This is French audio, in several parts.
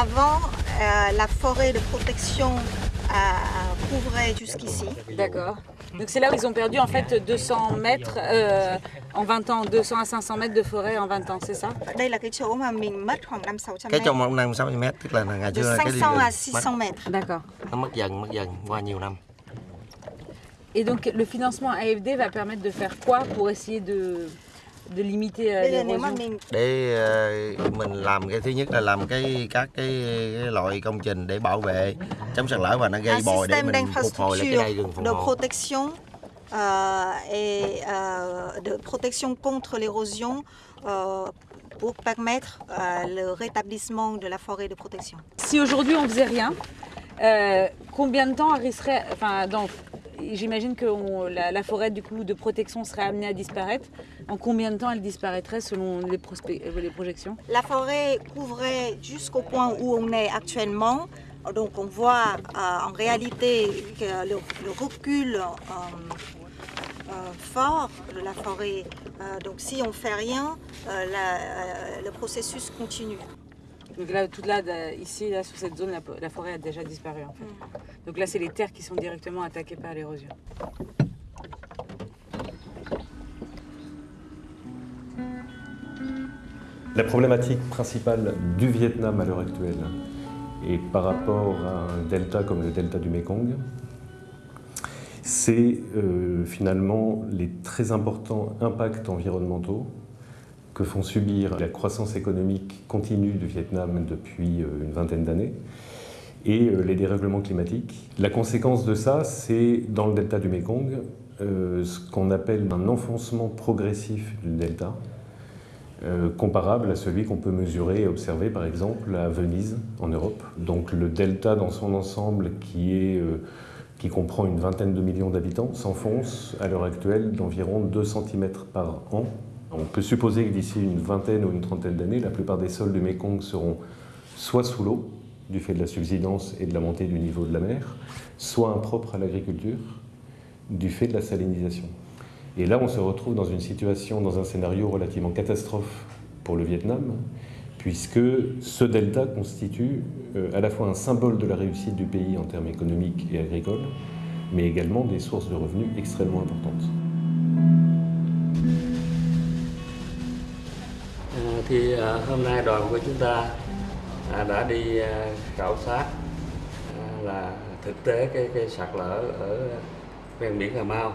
avant, euh, la forêt de protection euh, couvrait jusqu'ici. D'accord. Donc c'est là où ils ont perdu en fait 200 mètres euh, en 20 ans, 200 à 500 mètres de forêt en 20 ans, c'est ça? Đây là cái chỗ mà mình mất khoảng 500-600 cái mét. trong một năm 60 mét tức là ngày xưa cái 500 à mất, 600 mètres. D'accord. nó mất dần mất dần qua nhiều năm Et donc le financement AFD va permettre de faire quoi pour essayer de, de limiter Bây giờ nếu mà l'érosion mình để ờ, mình làm cái thứ nhất là làm cái các cái, cái loại công trình để bảo vệ chống sạt lở và nó gây un bồi để système mình phục hồi lại cái đai rừng d'infrastructure phòng de hộ protection euh, et euh, de protection contre l'érosion euh, pour permettre euh, le rétablissement de la forêt de protection. Si aujourd'hui on faisait rien, euh, combien de temps risquerait, enfin, dans- j'imagine que la, forêt du coup de protection serait amenée à disparaître. En combien de temps elle disparaîtrait selon les, euh, projections? La forêt couvrait jusqu'au point où on est actuellement. Donc on voit euh, en réalité le, recul euh, fort de la forêt. Donc si on ne fait rien, le processus continue. Donc là, toute là, ici, là, sur cette zone, la, la forêt a déjà disparu en fait. Donc là, c'est les terres qui sont directement attaquées par l'érosion. La problématique principale du Vietnam à l'heure actuelle et par rapport à un delta comme le delta du Mekong, c'est euh, finalement les très importants impacts environnementaux que font subir la croissance économique continue du Vietnam depuis euh, une vingtaine d'années et euh, les dérèglements climatiques. La conséquence de ça, c'est dans le delta du Mekong euh, ce qu'on appelle un enfoncement progressif du delta, comparable à celui qu'on peut mesurer et observer par exemple à Venise en Europe. Donc le delta dans son ensemble qui, est, qui comprend une vingtaine de millions d'habitants s'enfonce à l'heure actuelle d'environ 2 cm par an. On peut supposer que d'ici une vingtaine ou une trentaine d'années, la plupart des sols du Mekong seront soit sous l'eau, du fait de la subsidence et de la montée du niveau de la mer, soit impropres à l'agriculture, du fait de la salinisation. Et là, on se retrouve dans une situation, dans un scénario relativement catastrophe pour le Vietnam, puisque ce delta constitue euh, à la fois un symbole de la réussite du pays en termes économiques et agricoles, mais également des sources de revenus extrêmement importantes. Thì à, hôm nay đoàn của chúng ta à, đã đi à, khảo sát là thực tế cái cái sạt lở ở ven biển Cà Mau.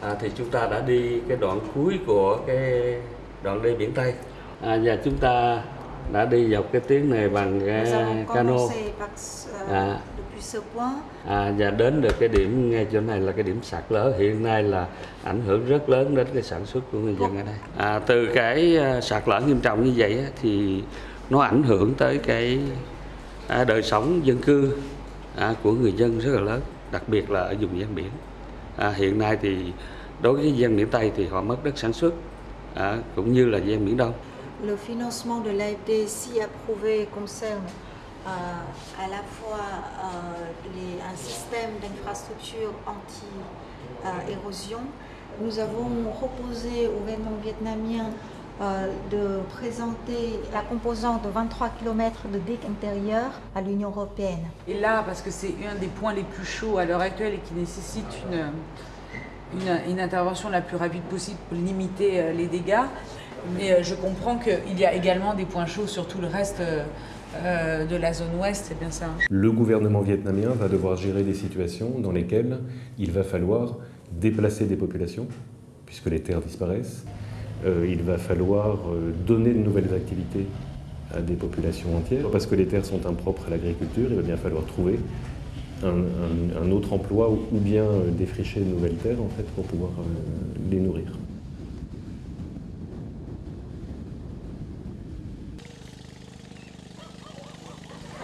À, thì chúng ta đã đi cái đoạn cuối của cái đoạn đê biển Tây à, và chúng ta đã đi dọc cái tuyến này bằng cái cano. par, euh, À. à, và đến được cái điểm ngay chỗ này là cái điểm sạt lở. Hiện nay là ảnh hưởng rất lớn đến cái sản xuất của người dân ở đây. À, từ cái à, sạt lở nghiêm trọng như vậy á, thì nó ảnh hưởng tới cái à, đời sống dân cư à, của người dân rất là lớn đặc biệt là ở vùng ven biển. À, hiện nay thì đối với dân miền Tây thì họ mất đất sản xuất à, cũng như là ven biển Đông Le financement de l'AFD, si approuvé, concerne euh, à la fois euh, un système d'infrastructure anti-érosion. Nous avons proposé au gouvernement vietnamien euh, de présenter la composante de 23 km de digues intérieures à l'Union européenne. Et là, parce que c'est un des points les plus chauds à l'heure actuelle et qui nécessite une, une, intervention la plus rapide possible pour limiter euh, les dégâts, mais euh, je comprends qu'il y a également des points chauds sur tout le reste euh, euh, de la zone ouest, c'est bien ça hein Le gouvernement vietnamien va devoir gérer des situations dans lesquelles il va falloir déplacer des populations, puisque les terres disparaissent. Il va falloir donner de nouvelles activités à des populations entières. Parce que les terres sont impropres à l'agriculture, il va bien falloir trouver un, autre emploi ou, bien défricher de nouvelles terres en fait, pour pouvoir les nourrir.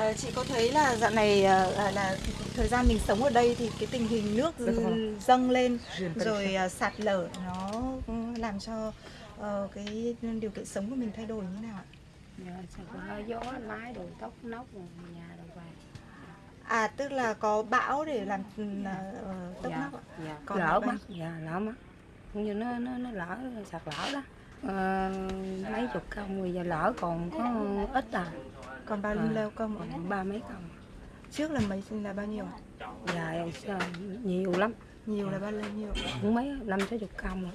Ờ, chị có thấy là dạo này ờ, là, là thời gian mình sống ở đây thì cái tình hình nước Rất rõ. dâng lên rồi ờ, sạt lở nó ừ, làm cho ờ, cái điều kiện sống của mình thay đổi như thế nào ạ? Dạ, gió lái đồ tóc nóc nhà đồ vàng À tức là có bão để làm ừ, ờ, tốc dạ, nóc ạ. dạ. Còn lỡ mất dạ lỡ mất như nó nó nó lỡ sạt lỡ đó ờ, mấy chục công rồi giờ lỡ còn có ít à Còn bao nhiêu À. lao công ở ba mấy công trước là mấy là bao nhiêu? là ờ, nhiều lắm Nhiều là bao nhiêu? cũng mấy năm sáu chục công rồi.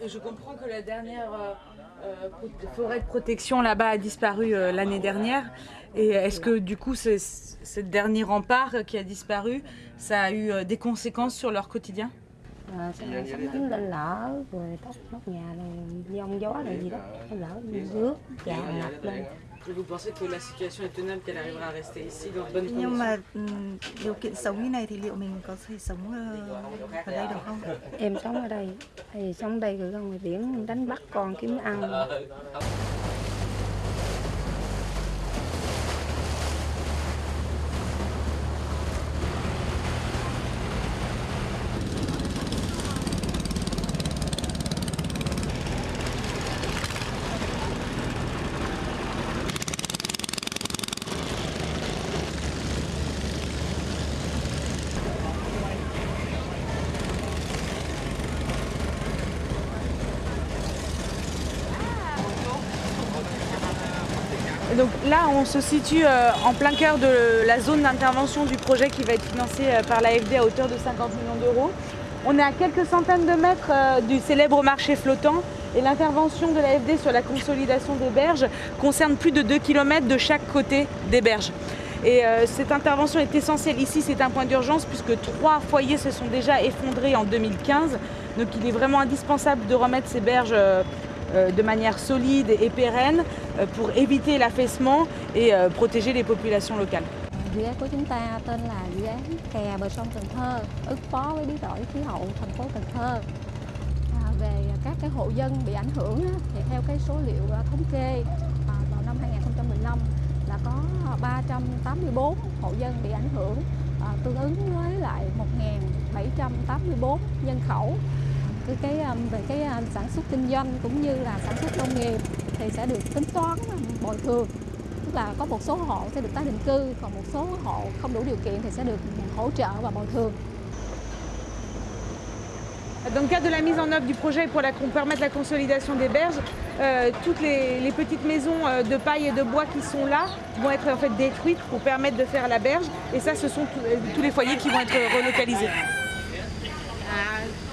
Et Je comprends que la dernière euh, euh, forêt de protection là-bas a disparu euh, l'année dernière. Et est-ce que du coup, ce ce dernier rempart qui a disparu, ça a eu euh, des conséquences sur leur quotidien? À, sắp đánh lên lỡ rồi tóc nóc nhà này giông gió này gì đó lỡ rước tràn ngập lên. à Nhưng mà ừm, điều kiện sống như này thì liệu mình có thể sống ờ, ở đây được không? em sống ở đây thì sống đây rồi ra ngoài biển đánh bắt con kiếm ăn Donc là, on se situe euh, en plein cœur de la zone d'intervention du projet qui va être financé euh, par l'AFD à hauteur de 50 millions d'euros. On est à quelques centaines de mètres euh, du célèbre marché flottant et l'intervention de l'AFD sur la consolidation des berges concerne plus de 2 km de chaque côté des berges. Et cette intervention est essentielle. Ici, c'est un point d'urgence puisque trois foyers se sont déjà effondrés en 2015. Donc il est vraiment indispensable de remettre ces berges de manière solide et pérenne Euh, pour éviter l'affaissement et euh, protéger les populations locales. Dự án của chúng ta tên là dự án kè bờ sông Cần Thơ ứng phó với biến đổi khí hậu thành phố Cần Thơ. À, về các cái hộ dân bị ảnh hưởng á, thì theo cái số liệu à, thống kê à, vào năm 2015 là có 384 hộ dân bị ảnh hưởng à, tương ứng với lại 1.784 nhân khẩu Dans le cadre de la mise en œuvre du projet pour, la- permettre la consolidation des berges, euh, toutes les, les petites maisons euh, de paille et de bois qui sont là vont être en fait détruites pour permettre de faire la berge. Et ça, ce sont tous- euh, tous les foyers qui vont être relocalisés.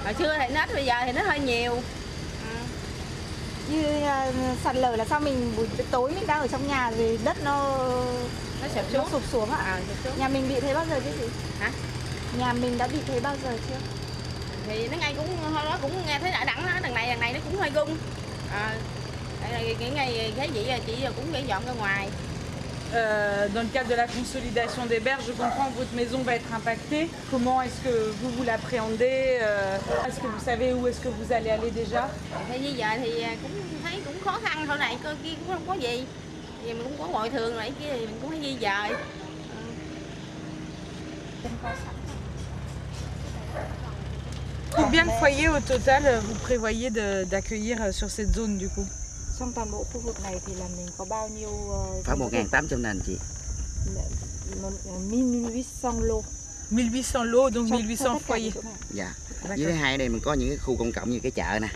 Hồi xưa thì nết bây giờ thì nó hơi nhiều Như ờ, sạt lở là sao mình buổi tối mình đang ở trong nhà rồi đất nó nó sụp nó xuống sụp xuống ạ? à, sụp xuống Nhà mình bị thế bao giờ chứ gì? Hả? Nhà mình đã bị thế bao giờ chưa? thì nó ngay cũng hồi đó cũng nghe thấy đã đẳng đó đằng này đằng này nó cũng hơi gung à, là cái ngày thấy vậy chị cũng phải dọn ra ngoài Euh, dans le cadre de la consolidation des berges, je comprends que votre maison va être impactée. Comment est-ce que vous vous l'appréhendez Euh, Est-ce que vous savez où est-ce que vous allez aller déjà thì di dời thì à, cũng thấy cũng khó khăn thôi này cơ kia cũng không có gì? Thì mình cũng có bồi thường lại kia thì mình cũng phải di dời Combien de foyers au total euh, vous prévoyez d'accueillir sur cette zone du coup Trong toàn bộ khu vực này thì là mình có bao nhiêu ờ, Khoảng diện tích? 1.800 nền chị. Một- ờ, 1800 lô 1800 lots, donc Cho- cho 1800 tất cả foyers. những chỗ này. Dạ. Với thứ hai đây mình có những cái khu công cộng như cái chợ nè.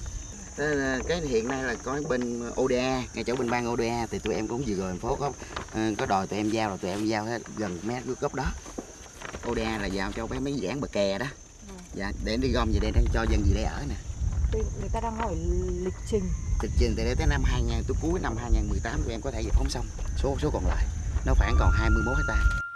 Là Cái hiện nay là có bên ODA, ngay chỗ bên ban ODA thì tụi em cũng vừa rồi thành phố có ờ, có đòi tụi em giao rồi tụi em giao hết gần mét gốc đó. ODA là giao cho mấy mấy dự án bờ kè đó. Dạ, để đi gom về đây để cho dân gì đây ở nè. Tôi- Người ta đang hỏi lịch trình Lịch trình từ đây tới năm 2000 tới cuối năm 2018 tụi em có thể giải phóng xong. Số số còn lại, nó khoảng còn 21 hectare.